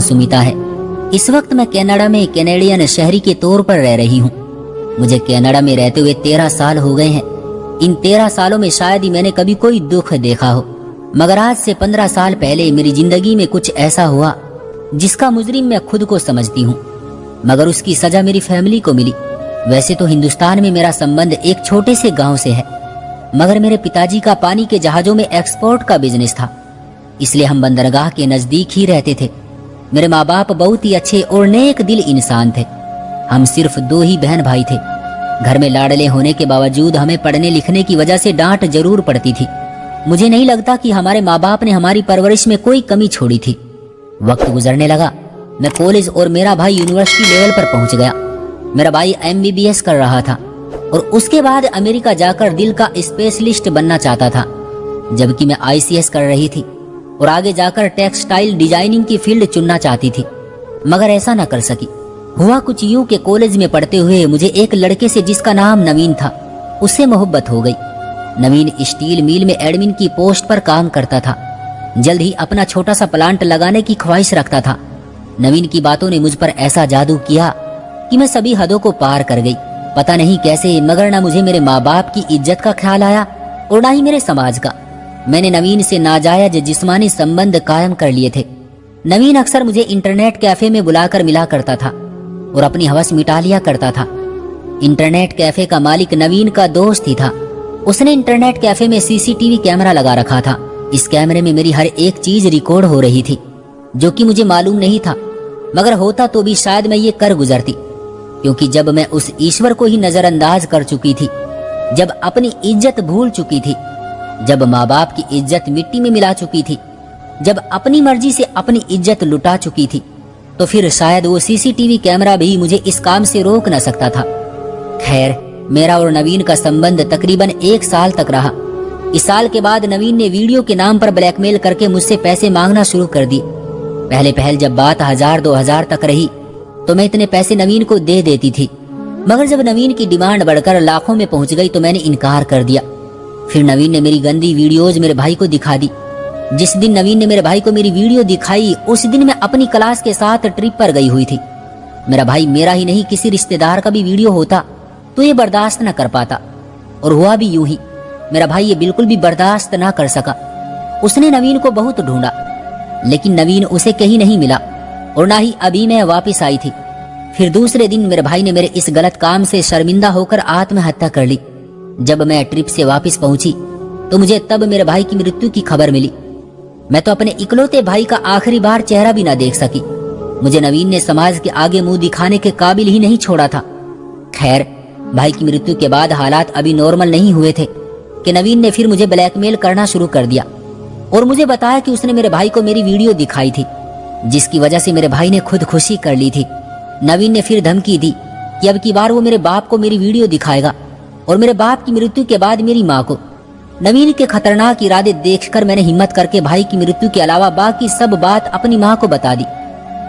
सुमिता है। इस वक्त मैं कनाडा में कैनेडियन शहरी के तौर पर रह रही हूँ। मुझे कनाडा में रहते हुए तेरह साल हो गए हैं। इन तेरह सालों में शायद ही मैंने कभी कोई दुख देखा हो। मगर आज से पंद्रह साल पहले मेरी ज़िंदगी में कुछ ऐसा हुआ, जिसका मुजरिम मैं खुद को समझती हूँ। मगर उसकी सजा मेरी फैमिली को मिली। वैसे तो हिंदुस्तान में मेरा संबंध एक छोटे से गाँव से है। मगर मेरे पिताजी का पानी के जहाजों में एक्सपोर्ट का बिज़नेस था। इसलिए हम बंदरगाह के नज़दीक ही रहते थे। मेरे माँ बाप बहुत ही अच्छे और नेक दिल इंसान थे। हम सिर्फ़ दो ही बहन भाई थे। घर में लाडले होने के बावजूद हमें पढ़ने लिखने की वजह से डांट ज़रूर पड़ती थी। मुझे नहीं लगता कि हमारे माँ बाप ने हमारी परवरिश में कोई कमी छोड़ी थी। वक्त गुजरने लगा। मैं कॉलेज और मेरा भाई यूनिवर्सिटी लेवल पर पहुँच गया। मेरा भाई एमबीबीएस कर रहा था और उसके बाद अमेरिका जाकर दिल का स्पेशलिस्ट बनना चाहता था। जबकि मैं आईसीएस कर रही थी। और आगे जाकर टेक्सटाइल डिज़ाइनिंग की फ़ील्ड चुनना चाहती थी, मगर ऐसा न कर सकी। हुआ कुछ यूँ के कॉलेज में पढ़ते हुए मुझे एक लड़के से जिसका नाम नवीन था, उससे मोहब्बत हो गई। नवीन स्टील मिल में एडमिन की पोस्ट पर काम करता था, जल्द ही अपना छोटा सा प्लांट लगाने की ख्वाहिश रखता था। नवीन की बातों ने मुझ पर ऐसा जादू किया कि मैं सभी हदों को पार कर गई। पता नहीं कैसे, मगर ना मुझे मेरे माँ बाप की इज़्ज़त का ख्याल आया और ना ही मेरे समाज का। मैंने नवीन से नाजायज जिस्मानी संबंध कायम कर लिए थे। नवीन अक्सर मुझे इंटरनेट कैफ़े में बुलाकर मिला करता था और अपनी हवस मिटा लिया करता था। इंटरनेट कैफ़े का मालिक नवीन का दोस्त ही था। उसने इंटरनेट कैफ़े में सीसीटीवी कैमरा लगा रखा था। इस कैमरे में मेरी हर एक चीज़ रिकॉर्ड हो रही थी, जो कि मुझे मालूम नहीं था। मगर होता तो भी शायद मैं ये कर गुजरती, क्योंकि जब मैं उस ईश्वर को ही नजरअंदाज कर चुकी थी, जब अपनी इज़्ज़त भूल चुकी थी जब माँ बाप की इज़्ज़त मिट्टी में मिला चुकी थी, जब अपनी मर्ज़ी से अपनी इज़्ज़त लुटा चुकी थी तो फिर शायद वो सीसीटीवी कैमरा भी मुझे इस काम से रोक न सकता था। खैर, मेरा और नवीन का संबंध तकरीबन एक साल तक रहा। इस साल के बाद नवीन ने वीडियो के नाम पर ब्लैकमेल करके मुझसे पैसे मांगना शुरू कर दिए। पहले पहल जब बात हज़ार दो हज़ार तक रही तो मैं इतने पैसे नवीन को दे देती थी। मगर जब नवीन की डिमांड बढ़कर लाखों में पहुँच गई तो मैंने इनकार कर दिया। फिर नवीन ने मेरी गंदी वीडियोज़ मेरे भाई को दिखा दी। जिस दिन नवीन ने मेरे भाई को मेरी वीडियो दिखाई, उस दिन मैं अपनी क्लास के साथ ट्रिप पर गई हुई थी। मेरा भाई मेरा ही नहीं, किसी रिश्तेदार का भी वीडियो होता तो ये बर्दाश्त न कर पाता। और हुआ भी यूँ ही, मेरा भाई ये बिल्कुल भी बर्दाश्त ना कर सका। उसने नवीन को बहुत ढूंढा, लेकिन नवीन उसे कहीं नहीं मिला, और ना ही अभी मैं वापस आई थी। फिर दूसरे दिन मेरे भाई ने मेरे इस गलत काम से शर्मिंदा होकर आत्महत्या कर ली। जब मैं ट्रिप से वापस पहुँची तो मुझे तब मेरे भाई की मृत्यु की खबर मिली। मैं तो अपने इकलौते भाई का आखिरी बार चेहरा भी ना देख सकी। मुझे नवीन ने समाज के आगे मुँह दिखाने के काबिल ही नहीं छोड़ा था। खैर, भाई की मृत्यु के बाद हालात अभी नॉर्मल नहीं हुए थे कि नवीन ने फिर मुझे ब्लैकमेल करना शुरू कर दिया। और मुझे बताया कि उसने मेरे भाई को मेरी वीडियो दिखाई थी, जिसकी वजह से मेरे भाई ने खुद खुशी कर ली थी। नवीन ने फिर धमकी दी कि अब की बार वो मेरे बाप को मेरी वीडियो दिखाएगा। और मेरे बाप की मृत्यु के बाद मेरी माँ को। नवीन के खतरनाक इरादे देखकर मैंने हिम्मत करके भाई की मृत्यु के अलावा बाकी सब बात अपनी माँ को बता दी।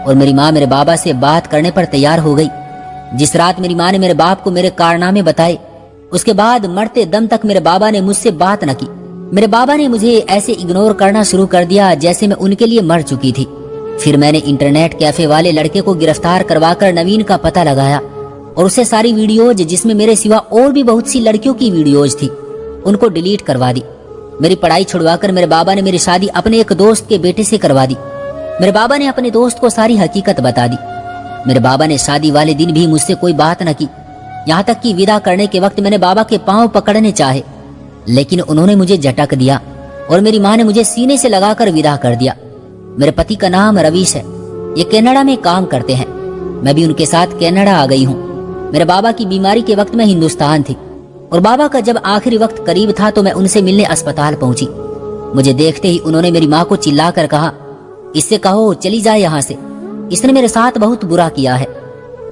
और मेरी माँ मेरे बाबा से बात करने पर तैयार हो गई। जिस रात मेरी माँ ने मेरे बाप को मेरे कारनामे बताए, उसके बाद मरते दम तक मेरे बाबा ने मुझसे बात न की। मेरे बाबा ने मुझे ऐसे इग्नोर करना शुरू कर दिया जैसे मैं उनके लिए मर चुकी थी। फिर मैंने इंटरनेट कैफ़े वाले लड़के को गिरफ़्तार करवाकर नवीन का पता लगाया। और उसे सारी वीडियोज़ जिसमें मेरे सिवा और भी बहुत सी लड़कियों की वीडियोज़ थी, उनको डिलीट करवा दी। मेरी पढ़ाई छुड़वाकर मेरे बाबा ने मेरी शादी अपने एक दोस्त के बेटे से करवा दी। मेरे बाबा ने अपने दोस्त को सारी हकीकत बता दी। मेरे बाबा ने शादी वाले दिन भी मुझसे कोई बात न की। यहाँ तक कि विदा करने के वक्त मैंने बाबा के पाँव पकड़ने चाहे। लेकिन उन्होंने मुझे झटक दिया और मेरी माँ ने मुझे सीने से लगाकर विदा कर दिया। मेरे पति का नाम रवीश है। ये कनाडा में काम करते हैं। मैं भी उनके साथ कनाडा आ गई हूँ। मेरे बाबा की बीमारी के वक्त में हिंदुस्तान थी। और बाबा का जब आखिरी वक्त करीब था तो मैं उनसे मिलने अस्पताल पहुँची। मुझे देखते ही उन्होंने मेरी माँ को चिल्लाकर कहा, इससे कहो, चली जाए यहाँ से। इसने मेरे साथ बहुत बुरा किया है।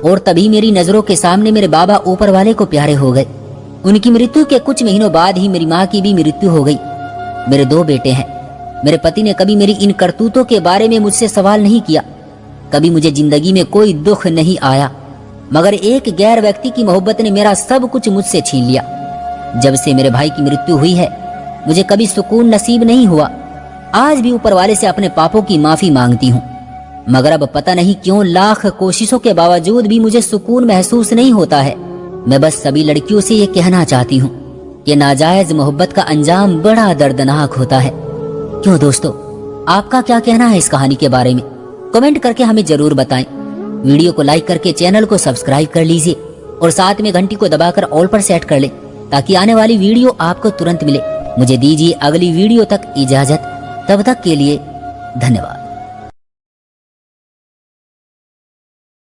और तभी मेरी नज़रों के सामने मेरे बाबा ऊपर वाले को प्यारे हो गए। उनकी मृत्यु के कुछ महीनों बाद ही मेरी माँ की भी मृत्यु हो गई। मेरे दो बेटे हैं। मेरे पति ने कभी मेरी इन करतूतों के बारे में मुझसे सवाल नहीं किया। कभी मुझे ज़िंदगी में कोई दुख नहीं आया। मगर एक गैर व्यक्ति की मोहब्बत ने मेरा सब कुछ मुझसे छीन लिया। जब से मेरे भाई की मृत्यु हुई है, मुझे कभी सुकून नसीब नहीं हुआ। आज भी ऊपर वाले से अपने पापों की माफ़ी मांगती हूँ। मगर अब पता नहीं क्यों लाख कोशिशों के बावजूद भी मुझे सुकून महसूस नहीं होता है। मैं बस सभी लड़कियों से ये कहना चाहती हूँ कि नाजायज मोहब्बत का अंजाम बड़ा दर्दनाक होता है। क्यों दोस्तों, आपका क्या कहना है इस कहानी के बारे में? कमेंट करके हमें ज़रूर बताएँ। वीडियो को लाइक करके चैनल को सब्सक्राइब कर लीजिए और साथ में घंटी को दबाकर ऑल पर सेट कर ले, ताकि आने वाली वीडियो आपको तुरंत मिले। मुझे दीजिए अगली वीडियो तक इजाज़त। तब तक के लिए धन्यवाद।